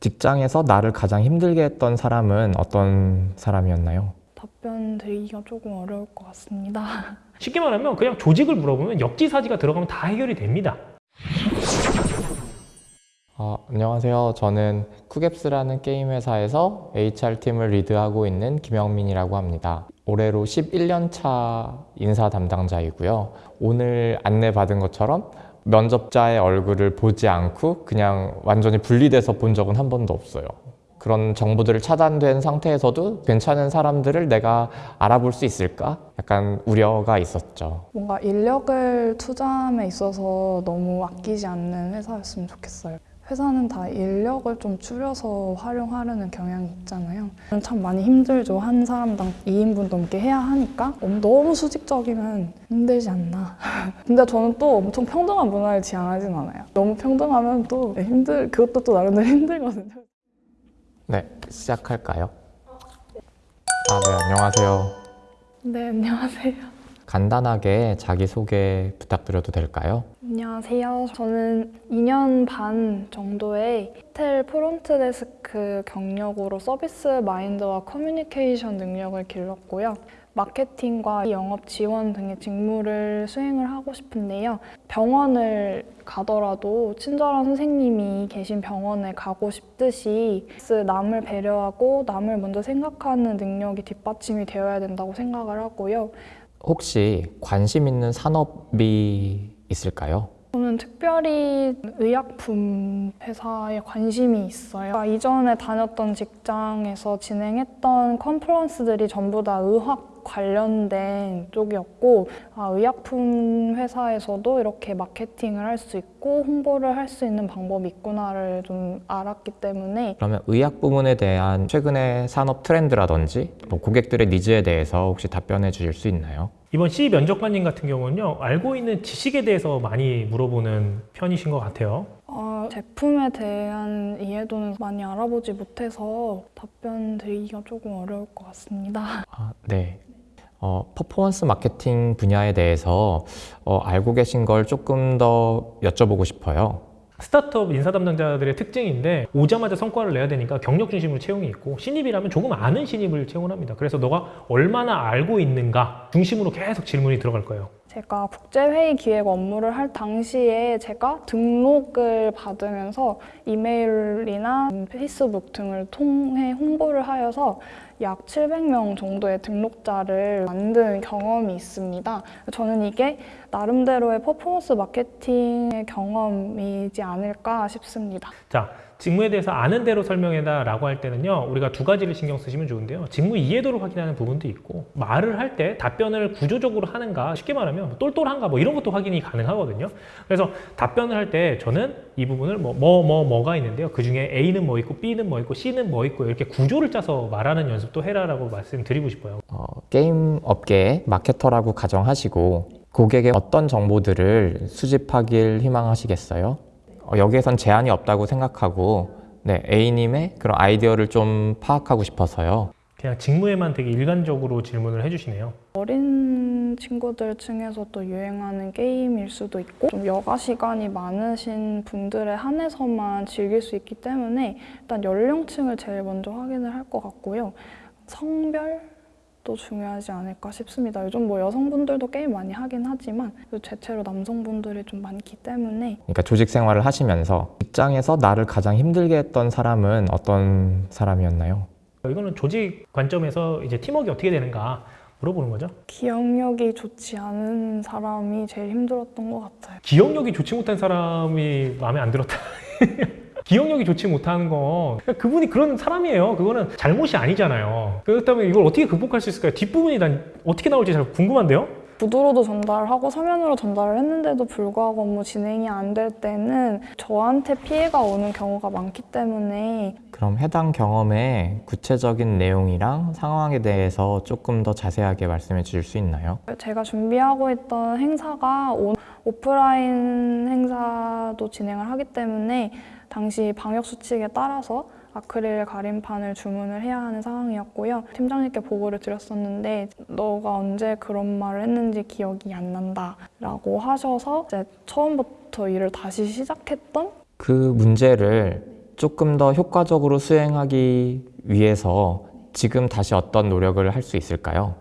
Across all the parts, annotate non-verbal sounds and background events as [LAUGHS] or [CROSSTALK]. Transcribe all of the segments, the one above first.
직장에서 나를 가장 힘들게 했던 사람은 어떤 사람이었나요? 답변 드리기가 조금 어려울 것 같습니다. [LAUGHS] 쉽게 말하면 그냥 조직을 물어보면 역지사지가 들어가면 다 해결이 됩니다. 어, 안녕하세요. 저는 쿠갭스라는 게임 회사에서 HR팀을 리드하고 있는 김영민이라고 합니다. 올해로 11년 차 인사 담당자이고요. 오늘 안내받은 것처럼 면접자의 얼굴을 보지 않고 그냥 완전히 분리돼서 본 적은 한 번도 없어요. 그런 정보들을 차단된 상태에서도 괜찮은 사람들을 내가 알아볼 수 있을까? 약간 우려가 있었죠. 뭔가 인력을 투자함에 있어서 너무 아끼지 않는 회사였으면 좋겠어요. 회사는 다 인력을 좀 줄여서 활용하려는 경향이 있잖아요. 참 많이 힘들죠. 한 사람당 2인분 넘게 해야 하니까 너무 수직적이면 힘들지 않나. [LAUGHS] 근데 저는 또 엄청 평등한 문화를 지향하진 않아요. 너무 평등하면 또 힘들, 그것도 또 나름대로 [LAUGHS] 힘들거든요. 네, 시작할까요? 아, 네, 안녕하세요. 네, 안녕하세요. 간단하게 자기소개 부탁드려도 될까요? 안녕하세요. 저는 2년 반 정도의 호텔 프론트 데스크 경력으로 서비스 마인드와 커뮤니케이션 능력을 길렀고요. 마케팅과 영업 지원 등의 직무를 수행을 하고 싶은데요. 병원을 가더라도 친절한 선생님이 계신 병원에 가고 싶듯이 남을 배려하고 남을 먼저 생각하는 능력이 뒷받침이 되어야 된다고 생각을 하고요. 혹시 관심 있는 산업이 있을까요? 저는 특별히 의약품 회사에 관심이 있어요. 이전에 다녔던 직장에서 진행했던 컨퍼런스들이 전부 다 의학 관련된 쪽이었고 아, 의약품 회사에서도 이렇게 마케팅을 할 수 있고 홍보를 할 수 있는 방법이 있구나를 좀 알았기 때문에 그러면 의학 부문에 대한 최근의 산업 트렌드라든지 뭐 고객들의 니즈에 대해서 혹시 답변해 주실 수 있나요? 이번 C 면접관님 같은 경우는요 알고 있는 지식에 대해서 많이 물어보는 편이신 것 같아요. 어, 제품에 대한 이해도는 많이 알아보지 못해서 답변 드리기가 조금 어려울 것 같습니다. 아, 네. 어, 퍼포먼스 마케팅 분야에 대해서 어, 알고 계신 걸 조금 더 여쭤보고 싶어요. 스타트업 인사 담당자들의 특징인데 오자마자 성과를 내야 되니까 경력 중심으로 채용이 있고 신입이라면 조금 아는 신입을 채용을 합니다. 그래서 너가 얼마나 알고 있는가 중심으로 계속 질문이 들어갈 거예요. 제가 국제회의 기획 업무를 할 당시에 제가 등록을 받으면서 이메일이나 페이스북 등을 통해 홍보를 하여서 약 700명 정도의 등록자를 만든 경험이 있습니다. 저는 이게 나름대로의 퍼포먼스 마케팅의 경험이지 않을까 싶습니다. 자, 직무에 대해서 아는 대로 설명해다 라고 할 때는요 우리가 두 가지를 신경 쓰시면 좋은데요. 직무 이해도를 확인하는 부분도 있고 말을 할 때 답변을 구조적으로 하는가 쉽게 말하면 똘똘한가 뭐 이런 것도 확인이 가능하거든요. 그래서 답변을 할 때 저는 이 부분을 뭐 뭐 뭐 뭐, 가 있는데요. 그 중에 A는 뭐 있고 B는 뭐 있고 C는 뭐 있고 이렇게 구조를 짜서 말하는 연습도 해라라고 말씀드리고 싶어요. 어, 게임 업계의 마케터라고 가정하시고 고객의 어떤 정보들을 수집하길 희망하시겠어요? 어, 여기에선 제한이 없다고 생각하고 네, A님의 그런 아이디어를 좀 파악하고 싶어서요. 그냥 직무에만 되게 일관적으로 질문을 해주시네요. 어린 친구들 층에서 또 유행하는 게임일 수도 있고 좀 여가 시간이 많으신 분들에 한해서만 즐길 수 있기 때문에 일단 연령층을 제일 먼저 확인을 할 것 같고요. 성별 또 중요하지 않을까 싶습니다. 요즘 뭐 여성분들도 게임 많이 하긴 하지만 대체로 남성분들이 좀 많기 때문에 그러니까 조직 생활을 하시면서 직장에서 나를 가장 힘들게 했던 사람은 어떤 사람이었나요? 이거는 조직 관점에서 이제 팀워크 어떻게 되는가 물어보는 거죠. 기억력이 좋지 않은 사람이 제일 힘들었던 것 같아요. 기억력이 좋지 못한 사람이 마음에 안 들었다. [LAUGHS] 기억력이 좋지 못하는 건 그분이 그런 사람이에요. 그거는 잘못이 아니잖아요. 그렇다면 이걸 어떻게 극복할 수 있을까요? 뒷부분이 난 어떻게 나올지 잘 궁금한데요? 구두로도 전달하고 서면으로 전달을 했는데도 불구하고 업무 진행이 안 될 때는 저한테 피해가 오는 경우가 많기 때문에 그럼 해당 경험의 구체적인 내용이랑 상황에 대해서 조금 더 자세하게 말씀해 주실 수 있나요? 제가 준비하고 있던 행사가 오프라인 행사도 진행을 하기 때문에 당시 방역 수칙에 따라서 아크릴 가림판을 주문을 해야 하는 상황이었고요. 팀장님께 보고를 드렸었는데 너가 언제 그런 말을 했는지 기억이 안 난다 라고 하셔서 이제 처음부터 일을 다시 시작했던 그 문제를 조금 더 효과적으로 수행하기 위해서 지금 다시 어떤 노력을 할 수 있을까요?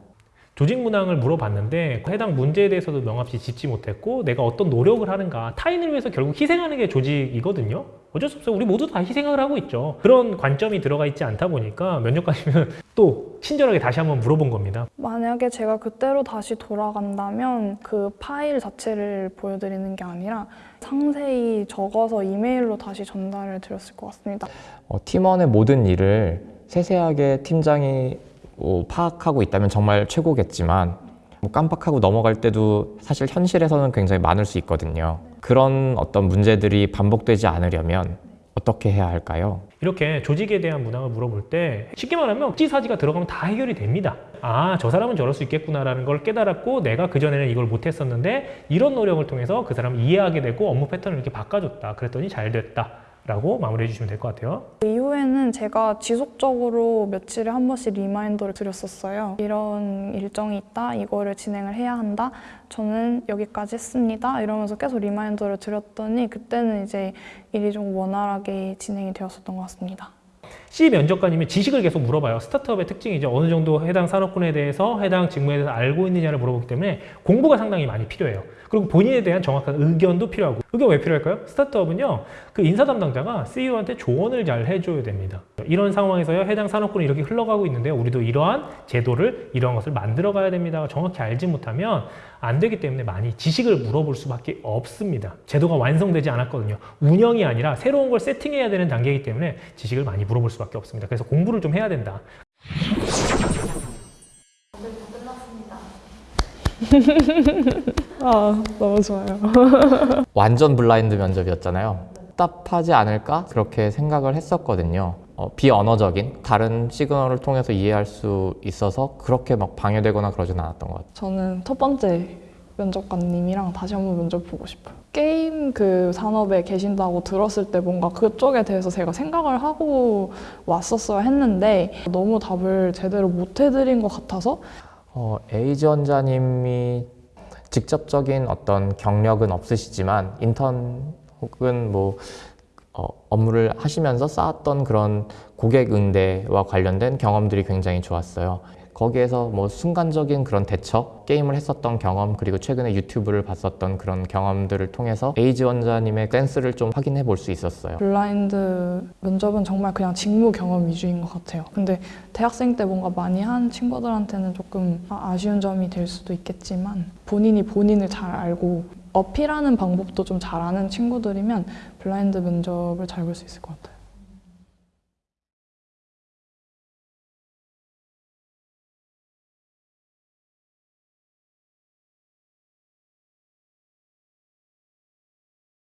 조직 문항을 물어봤는데 해당 문제에 대해서도 명확히 짚지 못했고 내가 어떤 노력을 하는가 타인을 위해서 결국 희생하는 게 조직이거든요 어쩔 수 없어요. 우리 모두 다 희생을 하고 있죠. 그런 관점이 들어가 있지 않다 보니까 면접관이면 [LAUGHS] 또 친절하게 다시 한번 물어본 겁니다. 만약에 제가 그때로 다시 돌아간다면 그 파일 자체를 보여드리는 게 아니라 상세히 적어서 이메일로 다시 전달을 드렸을 것 같습니다. 어, 팀원의 모든 일을 세세하게 팀장이 뭐 파악하고 있다면 정말 최고겠지만 뭐 깜빡하고 넘어갈 때도 사실 현실에서는 굉장히 많을 수 있거든요. 그런 어떤 문제들이 반복되지 않으려면 어떻게 해야 할까요? 이렇게 조직에 대한 문항을 물어볼 때 쉽게 말하면 억지사지가 들어가면 다 해결이 됩니다. 아, 저 사람은 저럴 수 있겠구나라는 걸 깨달았고 내가 그전에는 이걸 못했었는데 이런 노력을 통해서 그 사람을 이해하게 되고 업무 패턴을 이렇게 바꿔줬다. 그랬더니 잘 됐다. 라고 마무리해 주시면 될 것 같아요. 이후에는 제가 지속적으로 며칠에 한 번씩 reminder를 드렸었어요. 이런 일정이 있다, 이거를 진행을 해야 한다, 저는 여기까지 했습니다. 이러면서 계속 reminder를 드렸더니 그때는 이제 일이 좀 원활하게 진행이 되었었던 것 같습니다. C 면접관님이 지식을 계속 물어봐요. 스타트업의 특징이죠. 어느 정도 해당 산업군에 대해서 해당 직무에 대해서 알고 있느냐를 물어보기 때문에 공부가 상당히 많이 필요해요. 그리고 본인에 대한 정확한 의견도 필요하고 의견 왜 필요할까요? 스타트업은요. 그 인사 담당자가 CEO한테 조언을 잘 해줘야 됩니다. 이런 상황에서요. 해당 산업군이 이렇게 흘러가고 있는데요. 우리도 이러한 제도를 이러한 것을 만들어 가야 됩니다. 정확히 알지 못하면 안 되기 때문에 많이 지식을 물어볼 수밖에 없습니다. 제도가 완성되지 않았거든요. 운영이 아니라 새로운 걸 세팅해야 되는 단계이기 때문에 지식을 많이 물어볼 수밖에 없습니다. 그래서 공부를 좀 해야 된다. 아, 너무 좋아요. [LAUGHS] 완전 블라인드 면접이었잖아요. 답하지 않을까? 그렇게 생각을 했었거든요. 어, 비언어적인 다른 시그널을 통해서 이해할 수 있어서 그렇게 막 방해되거나 그러진 않았던 것 같아요. 저는 첫 번째 면접관님이랑 다시 한번 면접 보고 싶어요. 게임 그 산업에 계신다고 들었을 때 뭔가 그쪽에 대해서 제가 생각을 하고 왔었어야 했는데 너무 답을 제대로 못 해드린 것 같아서 어, A 지원자님이 직접적인 어떤 경력은 없으시지만 인턴 혹은 뭐 어, 업무를 하시면서 쌓았던 그런 고객 응대와 관련된 경험들이 굉장히 좋았어요. 거기에서 뭐 순간적인 그런 대처, 게임을 했었던 경험, 그리고 최근에 유튜브를 봤었던 그런 경험들을 통해서 A 지원자님의 센스를 좀 확인해 볼 수 있었어요. 블라인드 면접은 정말 그냥 직무 경험 위주인 것 같아요. 근데 대학생 때 뭔가 많이 한 친구들한테는 조금 아- 아쉬운 점이 될 수도 있겠지만 본인이 본인을 잘 알고 어필하는 방법도 좀 잘 아는 친구들이면 블라인드 면접을 잘 볼 수 있을 것 같아요.